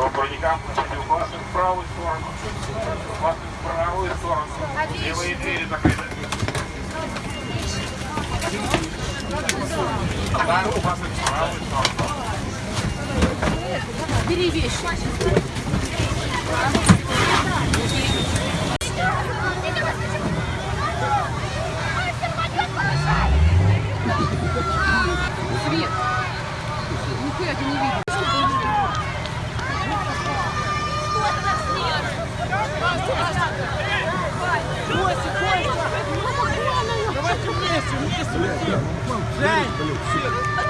По бронякам пустите в правую сторону. В правую сторону. Левые двери закрыты. Бери вещи. Вместе, вместе летим. Жень,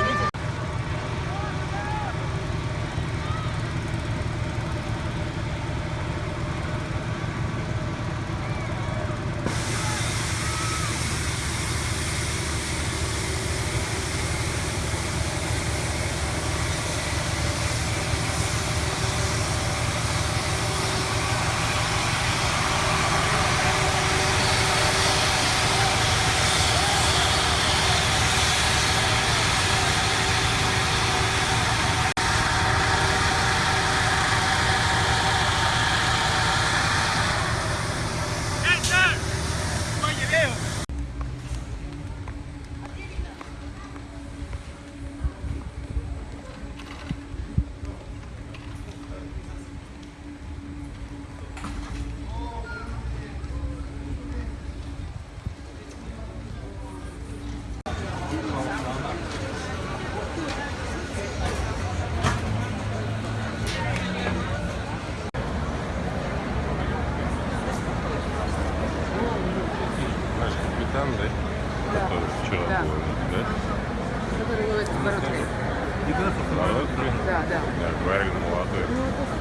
капитан, да? Который вчера Да. был, да? Который короткой. Молодой? Да, да. Да, говорили, молодой. Ну.